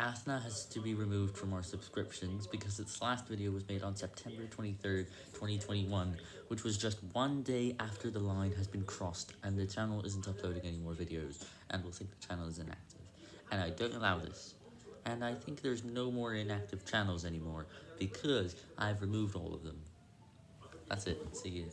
Athna has to be removed from our subscriptions because its last video was made on September 23rd, 2021, which was just one day after the line has been crossed and the channel isn't uploading any more videos and will think the channel is inactive. And I don't allow this. And I think there's no more inactive channels anymore because I've removed all of them. That's it. See you.